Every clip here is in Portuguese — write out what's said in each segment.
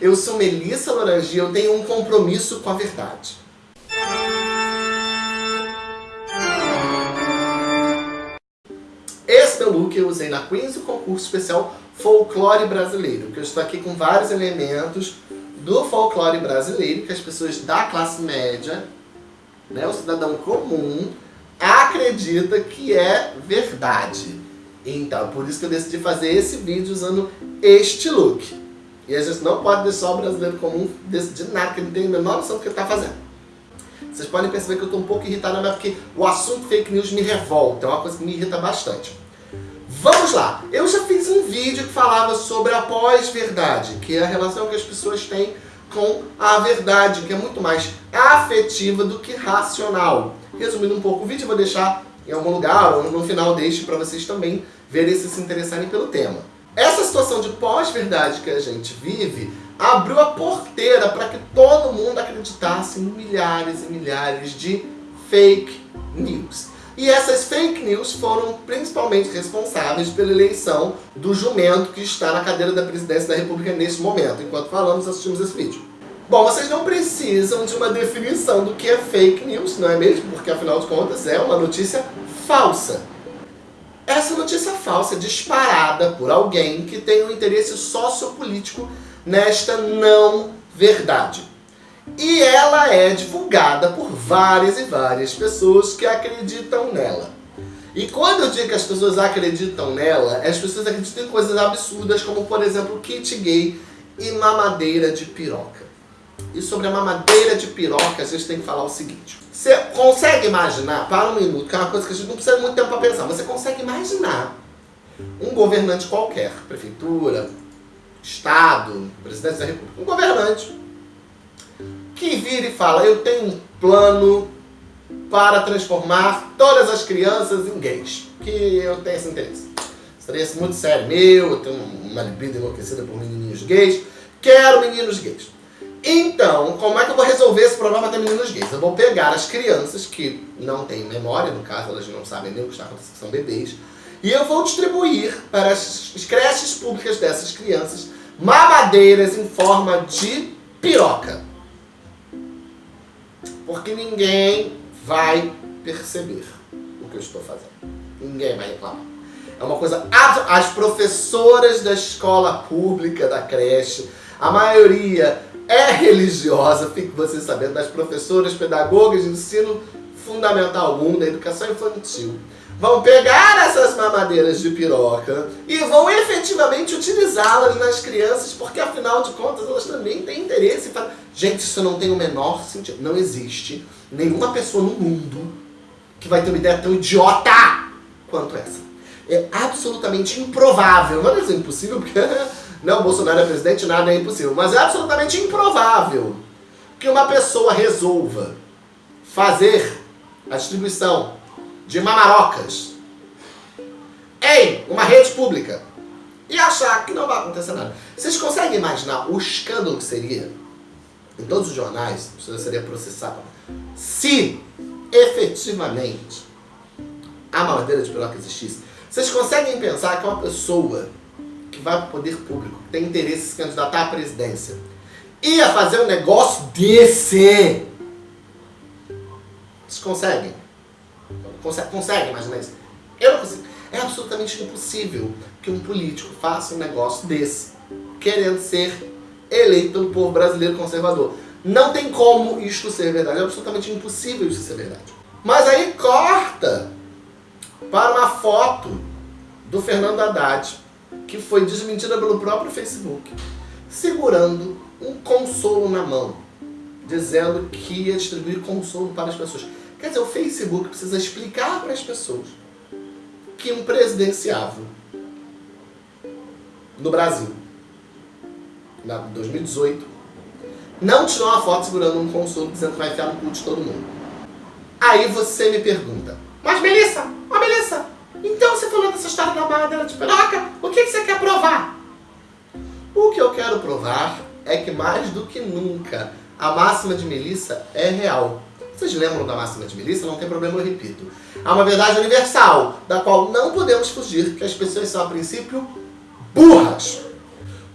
Eu sou Melissa Lorangi, eu tenho um compromisso com a verdade. Esse meu look eu usei na Queens, o concurso especial Folclore Brasileiro, que eu estou aqui com vários elementos do folclore brasileiro, que as pessoas da classe média, né, o cidadão comum, acredita que é verdade. Então, por isso que eu decidi fazer esse vídeo usando este look. E a gente não pode deixar o brasileiro comum decidir nada, que ele tem a menor noção do que ele está fazendo. Vocês podem perceber que eu estou um pouco irritado, mas é porque o assunto fake news me revolta, é uma coisa que me irrita bastante. Vamos lá! Eu já fiz um vídeo que falava sobre a pós-verdade, que é a relação que as pessoas têm com a verdade, que é muito mais afetiva do que racional. Resumindo um pouco o vídeo, eu vou deixar em algum lugar ou no final deixe para vocês também verem se se interessarem pelo tema. Essa situação de pós-verdade que a gente vive abriu a porteira para que todo mundo acreditasse em milhares e milhares de fake news. E essas fake news foram principalmente responsáveis pela eleição do jumento que está na cadeira da presidência da república neste momento. Enquanto falamos, assistimos esse vídeo. Bom, vocês não precisam de uma definição do que é fake news, não é mesmo? Porque afinal de contas é uma notícia falsa. Essa notícia falsa é disparada por alguém que tem um interesse sociopolítico nesta não verdade. E ela é divulgada por várias e várias pessoas que acreditam nela. E quando eu digo que as pessoas acreditam nela, as pessoas acreditam em coisas absurdas, como por exemplo, kit gay e mamadeira de piroca. E sobre a mamadeira de piroca, a gente tem que falar o seguinte. Você consegue imaginar, para um minuto, que é uma coisa que a gente não precisa muito tempo para pensar, você consegue imaginar um governante qualquer, prefeitura, estado, presidente da república, um governante que vira e fala, eu tenho um plano para transformar todas as crianças em gays, que eu tenho esse interesse. Interesse muito sério meu, eu tenho uma libido enlouquecida por menininhos gays, quero meninos gays. Então, como é que eu vou resolver esse problema de meninos gays? Eu vou pegar as crianças que não têm memória, no caso elas não sabem nem o que está acontecendo, são bebês, e eu vou distribuir para as creches públicas dessas crianças mamadeiras em forma de piroca. Porque ninguém vai perceber o que eu estou fazendo. Ninguém vai reclamar. É uma coisa... As professoras da escola pública, da creche, a maioria é religiosa, fique você sabendo, das professoras pedagogas de ensino fundamental 1 da educação infantil vão pegar essas mamadeiras de piroca e vão efetivamente utilizá-las nas crianças, porque afinal de contas elas também têm interesse. Pra... Gente, isso não tem o menor sentido. Não existe nenhuma pessoa no mundo que vai ter uma ideia tão idiota quanto essa. É absolutamente improvável. Não é impossível, porque não, Bolsonaro é presidente, nada é impossível. Mas é absolutamente improvável que uma pessoa resolva fazer a distribuição de mamarocas em uma rede pública e achar que não vai acontecer nada. Vocês conseguem imaginar o escândalo que seria em todos os jornais, você seria processado, se efetivamente a mamadeira de piroca existisse? Vocês conseguem pensar que uma pessoa vai para o poder público, tem interesse em se candidatar à presidência, ia fazer um negócio desse? Vocês conseguem? Consegue, consegue imaginar isso? Eu não consigo. É absolutamente impossível que um político faça um negócio desse, querendo ser eleito pelo povo brasileiro conservador. Não tem como isto ser verdade, é absolutamente impossível isso ser verdade. Mas aí corta para uma foto do Fernando Haddad, que foi desmentida pelo próprio Facebook, segurando um consolo na mão, dizendo que ia distribuir consolo para as pessoas. Quer dizer, o Facebook precisa explicar para as pessoas que um presidenciável no Brasil, em 2018, não tirou uma foto segurando um consolo dizendo que vai enfiar no cu de todo mundo. Aí você me pergunta, mas Melissa, dessa história da barra de piroca, o que, que você quer provar? O que eu quero provar é que mais do que nunca a máxima de Melissa é real. Vocês lembram da máxima de Melissa? Não tem problema, eu repito. Há uma verdade universal, da qual não podemos fugir, que as pessoas são, a princípio, burras.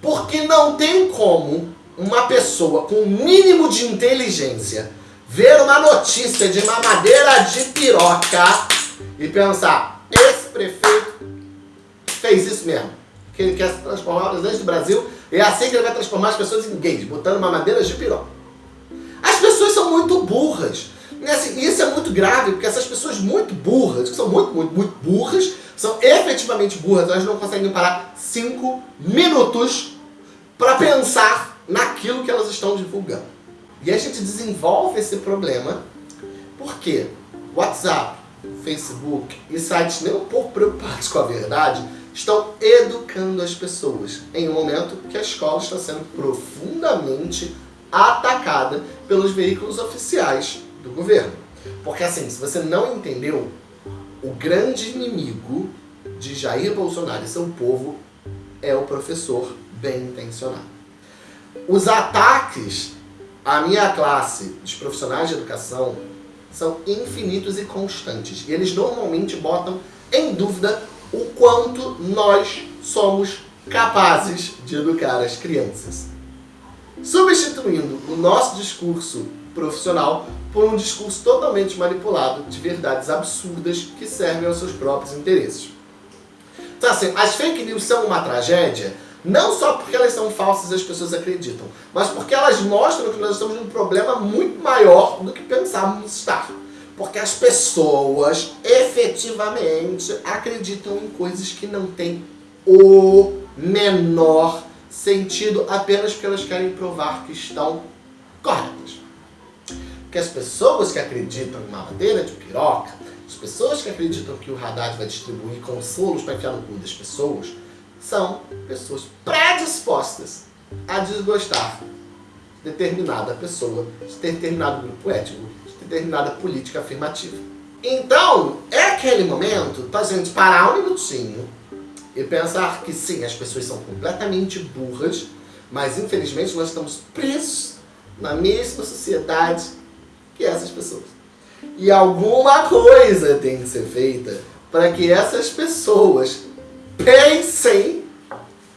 Porque não tem como uma pessoa com o mínimo de inteligência ver uma notícia de mamadeira de piroca e pensar, esse prefeito fez isso mesmo. Que ele quer transformar o presidente do Brasil e é assim que ele vai transformar as pessoas em gays, botando mamadeiras de piroca. As pessoas são muito burras. E assim, isso é muito grave, porque essas pessoas muito burras, que são muito, muito, muito burras, são efetivamente burras, elas não conseguem parar cinco minutos para pensar naquilo que elas estão divulgando. E a gente desenvolve esse problema porque WhatsApp, Facebook e sites nem um pouco preocupados com a verdade estão educando as pessoas em um momento que a escola está sendo profundamente atacada pelos veículos oficiais do governo. Porque assim, se você não entendeu, o grande inimigo de Jair Bolsonaro e seu povo é o professor bem intencionado. Os ataques à minha classe de profissionais de educação são infinitos e constantes. E eles normalmente botam em dúvida o quanto nós somos capazes de educar as crianças. Substituindo o nosso discurso profissional por um discurso totalmente manipulado de verdades absurdas que servem aos seus próprios interesses. Então assim, as fake news são uma tragédia não só porque elas são falsas e as pessoas acreditam, mas porque elas mostram que nós estamos num problema muito maior do que pensávamos estar. Porque as pessoas efetivamente acreditam em coisas que não têm o menor sentido apenas porque elas querem provar que estão corretas. Porque as pessoas que acreditam em mamadeira de piroca, as pessoas que acreditam que o Haddad vai distribuir consolos para enfiar no cu das pessoas, são pessoas predispostas a desgostar de determinada pessoa, de determinado grupo étnico, determinada política afirmativa. Então, é aquele momento para a gente parar um minutinho e pensar que sim, as pessoas são completamente burras, mas infelizmente nós estamos presos na mesma sociedade que essas pessoas. E alguma coisa tem que ser feita para que essas pessoas pensem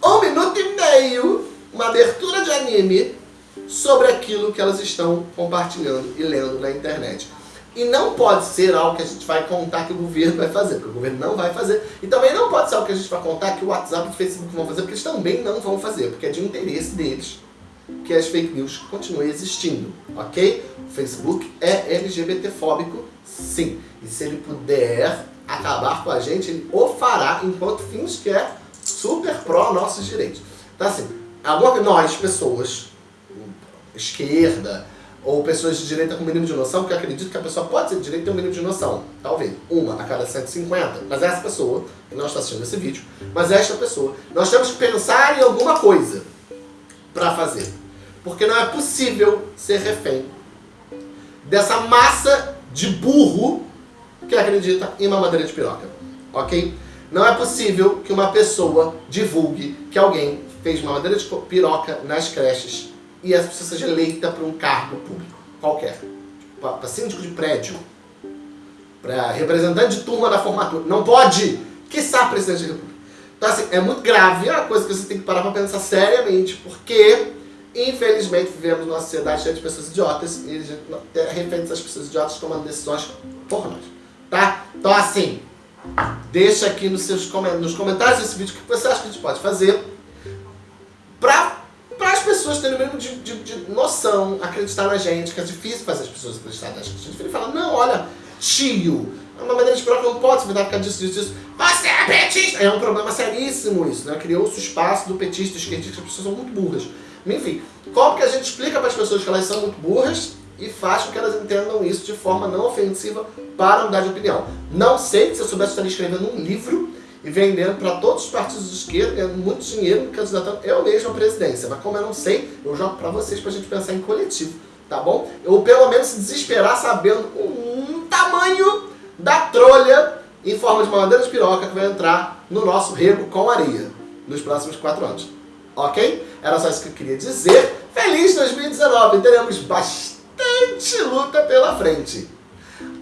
um minuto e meio, uma abertura de anime, sobre aquilo que elas estão compartilhando e lendo na internet. E não pode ser algo que a gente vai contar que o governo vai fazer, porque o governo não vai fazer. E também não pode ser algo que a gente vai contar que o WhatsApp e o Facebook vão fazer, porque eles também não vão fazer, porque é de interesse deles que as fake news continuem existindo, ok? O Facebook é LGBTfóbico, sim. E se ele puder acabar com a gente, ele o fará enquanto fins que é super pró nossos direitos. Então assim, nós, pessoas, esquerda, ou pessoas de direita com mínimo de noção, que acredito que a pessoa pode ser de direita e ter um mínimo de noção. Talvez, uma a cada 150. Mas essa pessoa, que não está assistindo esse vídeo, mas esta pessoa, nós temos que pensar em alguma coisa para fazer. Porque não é possível ser refém dessa massa de burro que acredita em mamadeira de piroca. Ok? Não é possível que uma pessoa divulgue que alguém fez mamadeira de piroca nas creches e essa pessoa seja eleita para um cargo público, qualquer. Para síndico de prédio, para representante de turma da formatura. Não pode! Que sabe presidente da república. Então assim, é muito grave, é uma coisa que você tem que parar para pensar seriamente, porque infelizmente vivemos numa sociedade cheia de pessoas idiotas e a gente é refém dessas pessoas idiotas tomando decisões por nós tá? Então assim, deixa aqui nos, seus, nos comentários desse vídeo o que você acha que a gente pode fazer pessoas terem o mínimo de, de, de, noção, acreditar na gente, que é difícil fazer as pessoas acreditarem na gente. A gente fala, não, olha, tio, é uma maneira de provar que não pode se verdade ficar disso, disso, disso. Você é petista! É um problema seríssimo isso, né? Criou-se o espaço do petista, esquerdista, as pessoas são muito burras. Enfim, como que a gente explica para as pessoas que elas são muito burras e faz com que elas entendam isso de forma não ofensiva para mudar de opinião. Não sei se eu soubesse estaria escrevendo um livro e vendendo para todos os partidos de esquerda, ganhando muito dinheiro, candidatando eu mesmo à presidência. Mas como eu não sei, eu jogo para vocês para a gente pensar em coletivo, tá bom? Ou pelo menos se desesperar sabendo o tamanho da trolha em forma de uma bandeira de piroca que vai entrar no nosso rego com areia nos próximos quatro anos. Ok? Era só isso que eu queria dizer. Feliz 2019! Teremos bastante luta pela frente.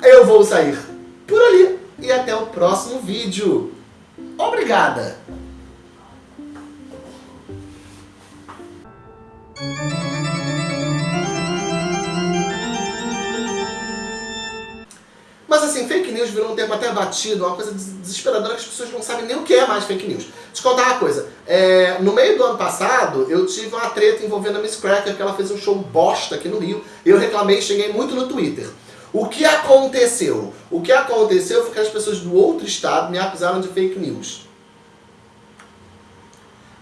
Eu vou sair por ali e até o próximo vídeo. Obrigada! Mas assim, fake news virou um termo até batido, uma coisa desesperadora que as pessoas não sabem nem o que é mais fake news. Te contar uma coisa, é, no meio do ano passado eu tive uma treta envolvendo a Miss Cracker, que ela fez um show bosta aqui no Rio, eu reclamei e cheguei muito no Twitter. O que aconteceu? O que aconteceu foi que as pessoas do outro estado me acusaram de fake news.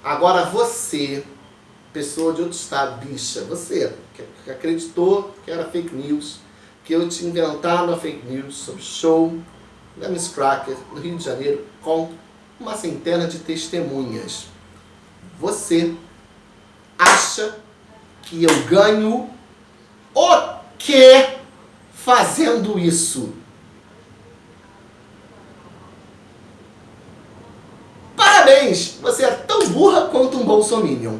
Agora você, pessoa de outro estado, bicha, você que acreditou que era fake news, que eu tinha inventado uma fake news sobre show da Miss Cracker no Rio de Janeiro com uma centena de testemunhas. Você acha que eu ganho o quê fazendo isso? Parabéns! Você é tão burra quanto um bolsominion.